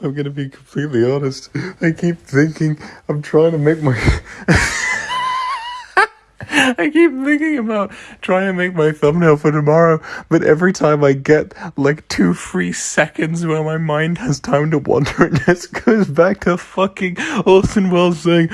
I'm gonna be completely honest. I keep thinking I'm trying to make my. I keep thinking about trying to make my thumbnail for tomorrow, but every time I get like two free seconds where my mind has time to wander, it just goes back to fucking Orson Welles saying.